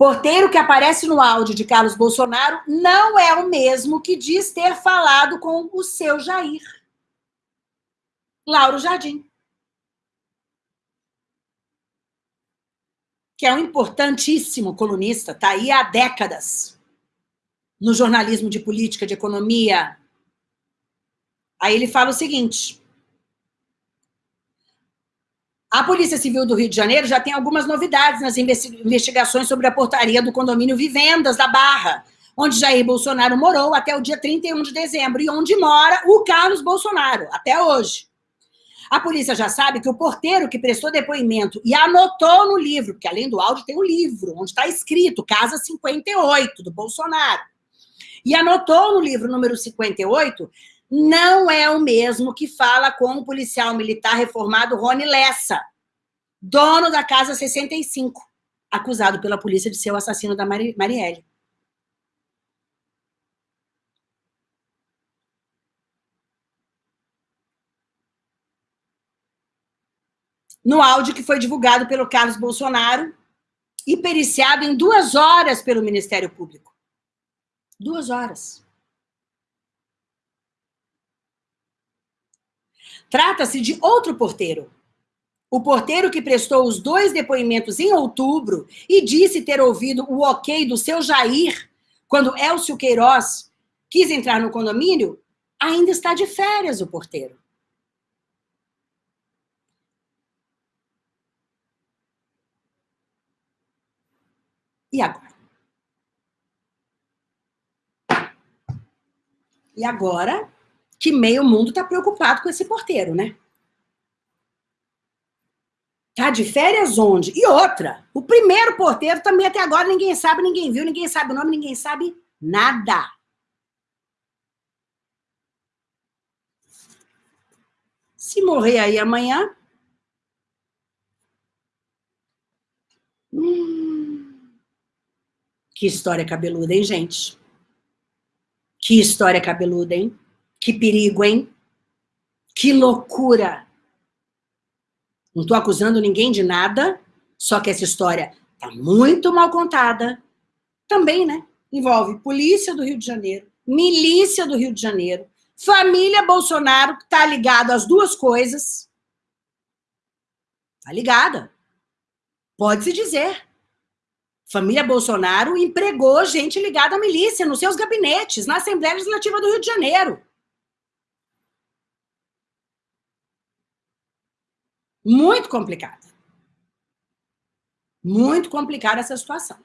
Porteiro que aparece no áudio de Carlos Bolsonaro não é o mesmo que diz ter falado com o seu Jair. Lauro Jardim. Que é um importantíssimo colunista, está aí há décadas no jornalismo de política, de economia. Aí ele fala o seguinte, a Polícia Civil do Rio de Janeiro já tem algumas novidades nas investigações sobre a portaria do condomínio Vivendas da Barra, onde Jair Bolsonaro morou até o dia 31 de dezembro e onde mora o Carlos Bolsonaro, até hoje. A polícia já sabe que o porteiro que prestou depoimento e anotou no livro, porque além do áudio tem um livro, onde está escrito Casa 58, do Bolsonaro, e anotou no livro número 58, não é o mesmo que fala com o policial militar reformado Rony Lessa, dono da Casa 65, acusado pela polícia de ser o assassino da Mari Marielle. No áudio que foi divulgado pelo Carlos Bolsonaro e periciado em duas horas pelo Ministério Público. Duas horas. Trata-se de outro porteiro. O porteiro que prestou os dois depoimentos em outubro e disse ter ouvido o ok do seu Jair quando Elcio Queiroz quis entrar no condomínio, ainda está de férias o porteiro. E agora? E agora que meio mundo está preocupado com esse porteiro, né? Tá de férias onde? E outra, o primeiro porteiro também até agora ninguém sabe, ninguém viu, ninguém sabe o nome, ninguém sabe nada. Se morrer aí amanhã... Hum, que história cabeluda, hein, gente? Que história cabeluda, hein? Que perigo, hein? Que loucura! Não estou acusando ninguém de nada, só que essa história está muito mal contada. Também, né? Envolve polícia do Rio de Janeiro, milícia do Rio de Janeiro, família Bolsonaro, que está ligado às duas coisas. Está ligada. Pode-se dizer. Família Bolsonaro empregou gente ligada à milícia nos seus gabinetes, na Assembleia Legislativa do Rio de Janeiro. Muito complicada. Muito complicada essa situação.